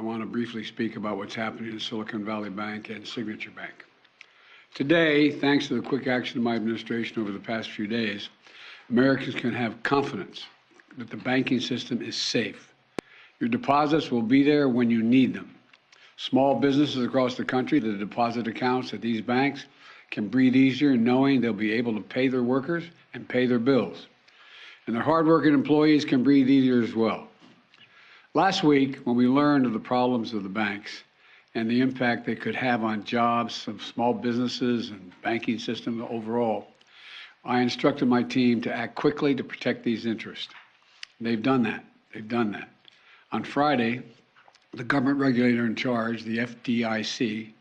I want to briefly speak about what's happening in Silicon Valley Bank and Signature Bank. Today, thanks to the quick action of my administration over the past few days, Americans can have confidence that the banking system is safe. Your deposits will be there when you need them. Small businesses across the country, the deposit accounts at these banks can breathe easier knowing they'll be able to pay their workers and pay their bills. And their hardworking employees can breathe easier as well. Last week, when we learned of the problems of the banks and the impact they could have on jobs of small businesses and banking system overall, I instructed my team to act quickly to protect these interests. They've done that. They've done that. On Friday, the government regulator in charge, the FDIC,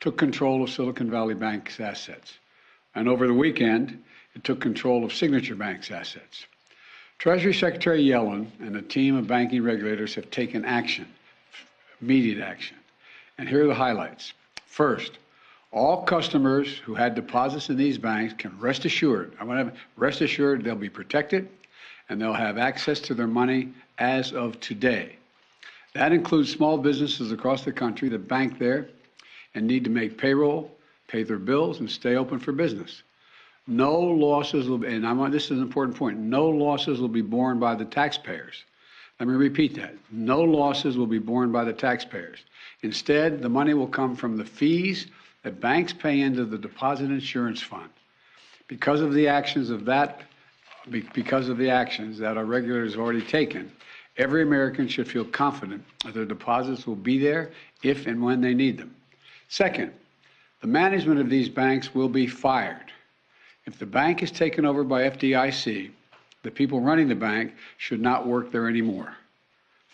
took control of Silicon Valley Bank's assets. And over the weekend, it took control of Signature Bank's assets. Treasury Secretary Yellen and a team of banking regulators have taken action, immediate action. And here are the highlights. First, all customers who had deposits in these banks can rest assured, I want to rest assured they'll be protected and they'll have access to their money as of today. That includes small businesses across the country that bank there and need to make payroll, pay their bills, and stay open for business. No losses will be, and I this is an important point, no losses will be borne by the taxpayers. Let me repeat that. No losses will be borne by the taxpayers. Instead, the money will come from the fees that banks pay into the deposit insurance fund. Because of the actions of that, because of the actions that our regulators have already taken, every American should feel confident that their deposits will be there if and when they need them. Second, the management of these banks will be fired. If the bank is taken over by FDIC, the people running the bank should not work there anymore.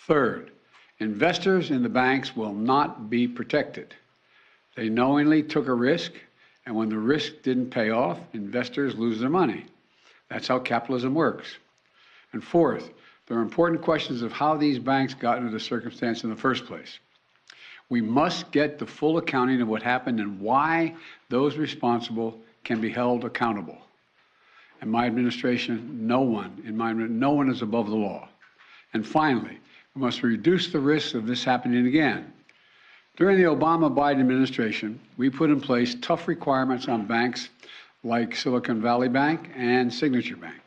Third, investors in the banks will not be protected. They knowingly took a risk, and when the risk didn't pay off, investors lose their money. That's how capitalism works. And fourth, there are important questions of how these banks got into the circumstance in the first place. We must get the full accounting of what happened and why those responsible can be held accountable. In my administration, no one, in my no one is above the law. And finally, we must reduce the risk of this happening again. During the Obama-Biden administration, we put in place tough requirements on banks like Silicon Valley Bank and Signature Bank,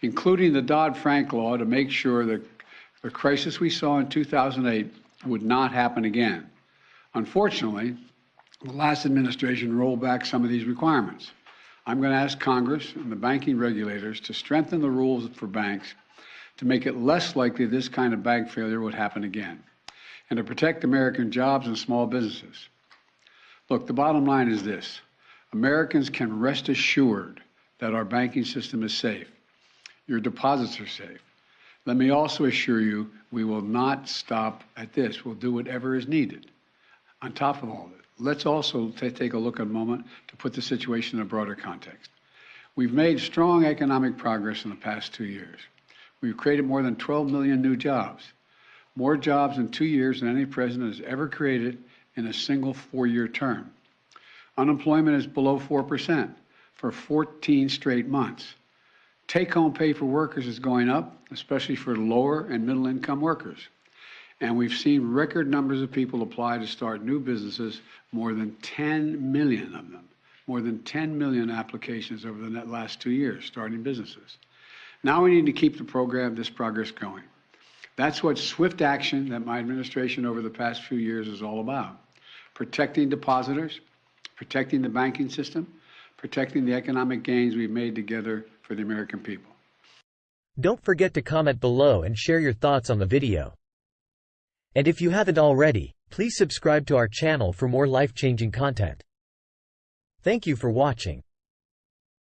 including the Dodd-Frank law to make sure that the crisis we saw in 2008 would not happen again. Unfortunately, the last administration rolled back some of these requirements. I'm going to ask Congress and the banking regulators to strengthen the rules for banks to make it less likely this kind of bank failure would happen again and to protect American jobs and small businesses. Look, the bottom line is this. Americans can rest assured that our banking system is safe. Your deposits are safe. Let me also assure you we will not stop at this. We'll do whatever is needed on top of all of it, let's also take a look at a moment to put the situation in a broader context. We've made strong economic progress in the past two years. We've created more than 12 million new jobs, more jobs in two years than any president has ever created in a single four-year term. Unemployment is below 4% for 14 straight months. Take-home pay for workers is going up, especially for lower and middle-income workers. And we've seen record numbers of people apply to start new businesses, more than 10 million of them, more than 10 million applications over the last two years starting businesses. Now we need to keep the program, this progress going. That's what swift action that my administration over the past few years is all about. Protecting depositors, protecting the banking system, protecting the economic gains we've made together for the American people. Don't forget to comment below and share your thoughts on the video. And if you haven't already, please subscribe to our channel for more life-changing content. Thank you for watching.